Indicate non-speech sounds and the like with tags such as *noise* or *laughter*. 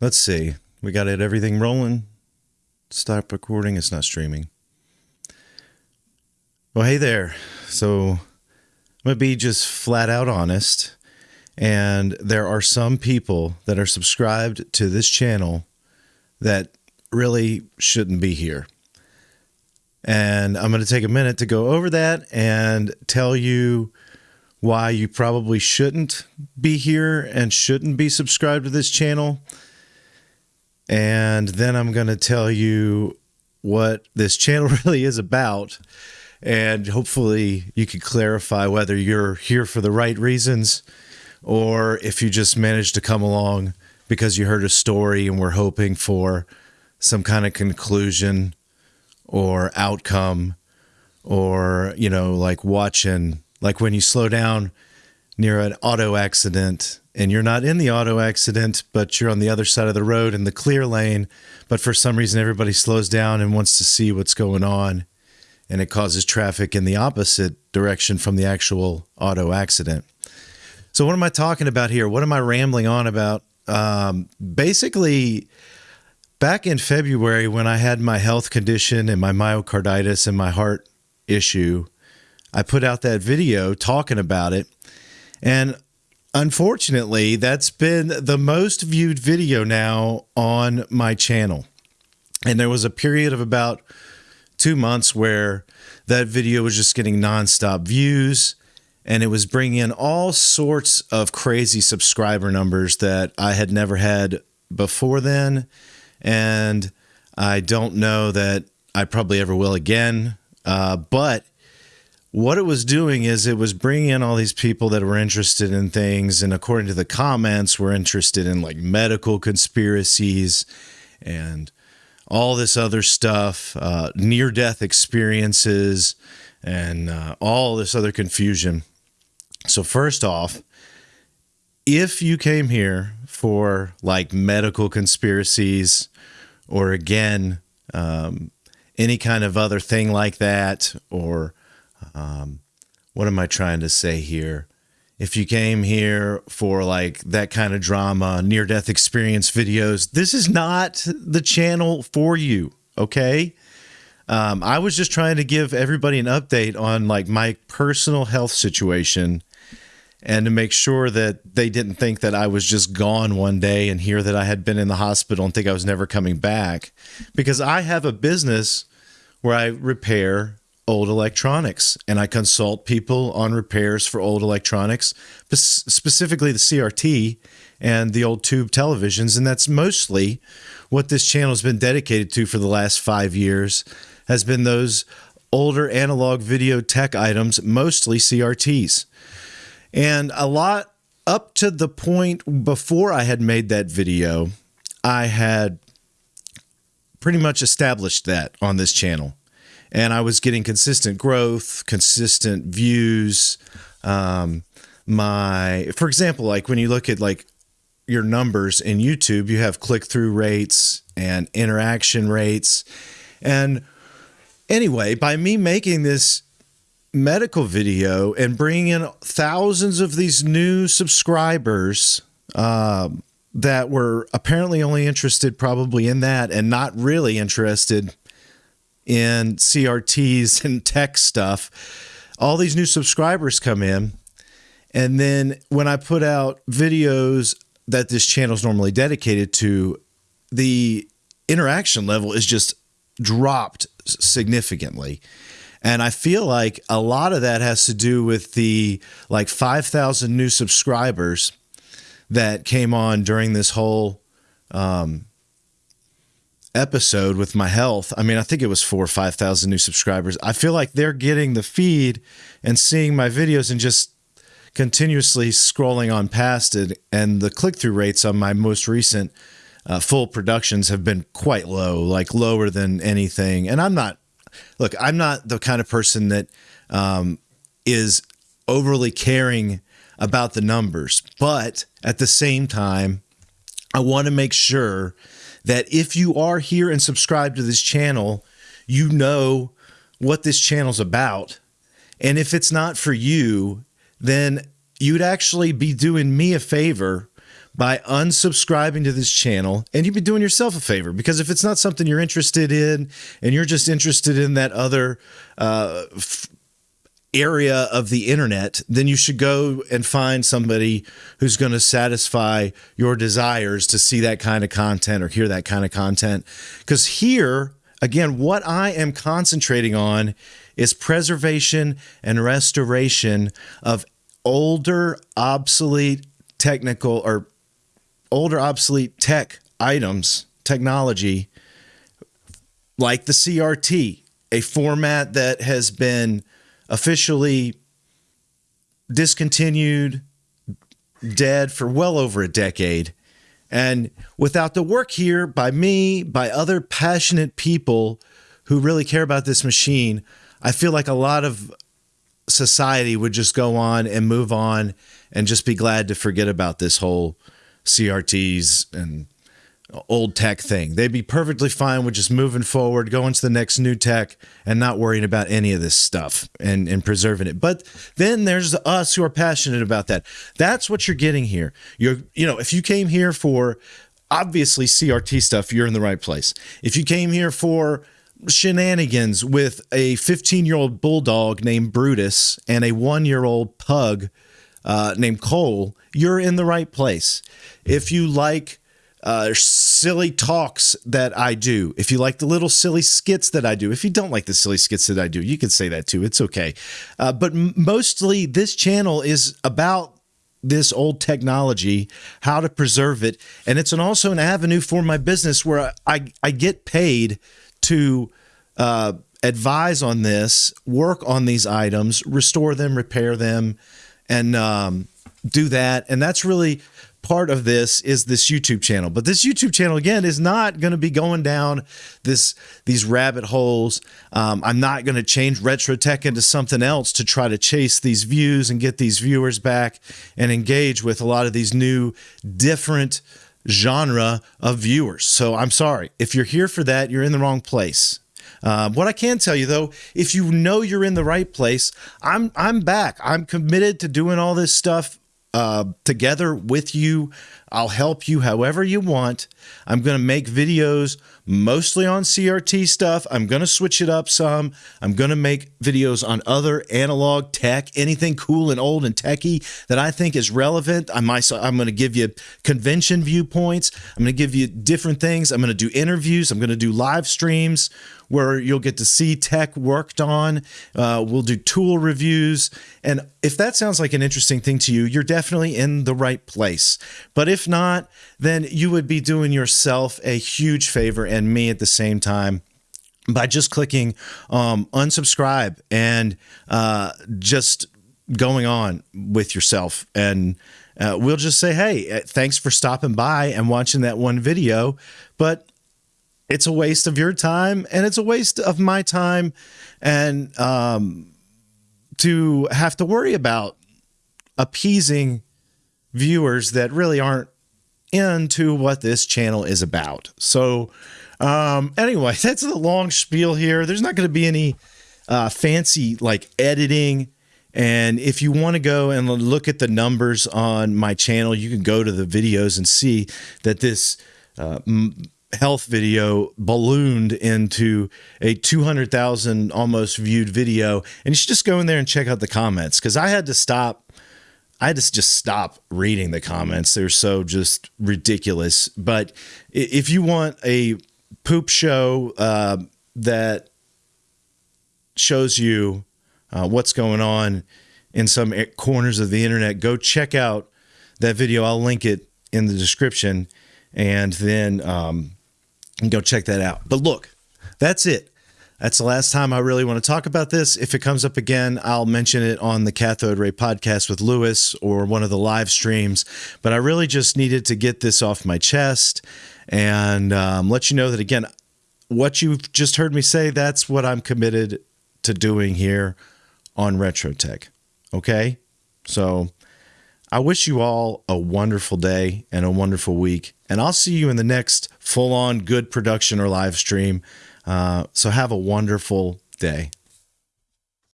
Let's see. We got it everything rolling. Stop recording. It's not streaming. Well, hey there. So I'm going to be just flat out honest. And there are some people that are subscribed to this channel that really shouldn't be here. And I'm going to take a minute to go over that and tell you why you probably shouldn't be here and shouldn't be subscribed to this channel and then I'm going to tell you what this channel *laughs* really is about. And hopefully, you can clarify whether you're here for the right reasons or if you just managed to come along because you heard a story and we're hoping for some kind of conclusion or outcome or, you know, like watching, like when you slow down near an auto accident and you're not in the auto accident, but you're on the other side of the road in the clear lane. But for some reason, everybody slows down and wants to see what's going on. And it causes traffic in the opposite direction from the actual auto accident. So, what am I talking about here? What am I rambling on about? Um, basically, back in February, when I had my health condition and my myocarditis and my heart issue, I put out that video talking about it. And Unfortunately, that's been the most viewed video now on my channel. And there was a period of about two months where that video was just getting nonstop views and it was bringing in all sorts of crazy subscriber numbers that I had never had before then. And I don't know that I probably ever will again. Uh, but what it was doing is it was bringing in all these people that were interested in things and according to the comments were interested in like medical conspiracies and all this other stuff uh, near death experiences and uh, all this other confusion. So first off if you came here for like medical conspiracies or again um, any kind of other thing like that or um, what am I trying to say here? If you came here for like that kind of drama, near death experience videos, this is not the channel for you. Okay. Um, I was just trying to give everybody an update on like my personal health situation and to make sure that they didn't think that I was just gone one day and hear that I had been in the hospital and think I was never coming back. Because I have a business where I repair old electronics and I consult people on repairs for old electronics, specifically the CRT and the old tube televisions. And that's mostly what this channel has been dedicated to for the last five years has been those older analog video tech items, mostly CRTs. And a lot up to the point before I had made that video, I had pretty much established that on this channel and I was getting consistent growth, consistent views. Um, my, for example, like when you look at like your numbers in YouTube, you have click through rates and interaction rates. And anyway, by me making this medical video and bringing in thousands of these new subscribers um, that were apparently only interested probably in that and not really interested in CRTs and tech stuff, all these new subscribers come in. And then when I put out videos that this channel is normally dedicated to, the interaction level is just dropped significantly. And I feel like a lot of that has to do with the like 5,000 new subscribers that came on during this whole um, episode with my health, I mean, I think it was four or 5,000 new subscribers. I feel like they're getting the feed and seeing my videos and just continuously scrolling on past it. And the click through rates on my most recent uh, full productions have been quite low, like lower than anything. And I'm not, look, I'm not the kind of person that um, is overly caring about the numbers. But at the same time, I want to make sure that if you are here and subscribe to this channel, you know what this channel's about. And if it's not for you, then you'd actually be doing me a favor by unsubscribing to this channel and you'd be doing yourself a favor because if it's not something you're interested in and you're just interested in that other uh, area of the internet, then you should go and find somebody who's going to satisfy your desires to see that kind of content or hear that kind of content. Because here, again, what I am concentrating on is preservation and restoration of older, obsolete technical or older, obsolete tech items, technology like the CRT, a format that has been officially discontinued, dead for well over a decade. And without the work here by me, by other passionate people who really care about this machine, I feel like a lot of society would just go on and move on and just be glad to forget about this whole CRTs and old tech thing. They'd be perfectly fine with just moving forward, going to the next new tech, and not worrying about any of this stuff and, and preserving it. But then there's us who are passionate about that. That's what you're getting here. You're, you know, if you came here for obviously CRT stuff, you're in the right place. If you came here for shenanigans with a 15 year old bulldog named Brutus and a one year old pug uh, named Cole, you're in the right place. If you like uh, silly talks that I do, if you like the little silly skits that I do, if you don't like the silly skits that I do, you can say that too. It's okay. Uh, but mostly, this channel is about this old technology, how to preserve it, and it's an, also an avenue for my business where I I, I get paid to uh, advise on this, work on these items, restore them, repair them, and um, do that. And that's really part of this is this YouTube channel. But this YouTube channel again is not going to be going down this these rabbit holes. Um, I'm not going to change retro tech into something else to try to chase these views and get these viewers back and engage with a lot of these new different genre of viewers. So I'm sorry if you're here for that, you're in the wrong place. Uh, what I can tell you though, if you know you're in the right place, I'm I'm back. I'm committed to doing all this stuff uh, together with you. I'll help you however you want. I'm going to make videos mostly on CRT stuff. I'm going to switch it up some. I'm going to make videos on other analog tech, anything cool and old and techy that I think is relevant. I might, I'm going to give you convention viewpoints. I'm going to give you different things. I'm going to do interviews. I'm going to do live streams where you'll get to see tech worked on. Uh, we'll do tool reviews. And if that sounds like an interesting thing to you, you're definitely in the right place. But if not, then you would be doing yourself a huge favor and me at the same time by just clicking um, unsubscribe and uh, just going on with yourself. And uh, we'll just say, hey, uh, thanks for stopping by and watching that one video. But it's a waste of your time and it's a waste of my time and um, to have to worry about appeasing viewers that really aren't into what this channel is about. So, um, anyway, *laughs* that's the long spiel here. There's not going to be any uh, fancy like editing. And if you want to go and look at the numbers on my channel, you can go to the videos and see that this uh, health video ballooned into a 200,000 almost viewed video. And you should just go in there and check out the comments because I had to stop. I had to just stop reading the comments. They're so just ridiculous. But if you want a poop show uh, that shows you uh, what's going on in some corners of the internet, go check out that video. I'll link it in the description. And then um, go check that out. But look, that's it. That's the last time I really want to talk about this. If it comes up again, I'll mention it on the Cathode Ray podcast with Lewis or one of the live streams. But I really just needed to get this off my chest and um, let you know that, again, what you've just heard me say, that's what I'm committed to doing here on Retro Tech. Okay? So I wish you all a wonderful day and a wonderful week. And I'll see you in the next full on good production or live stream. Uh, so have a wonderful day.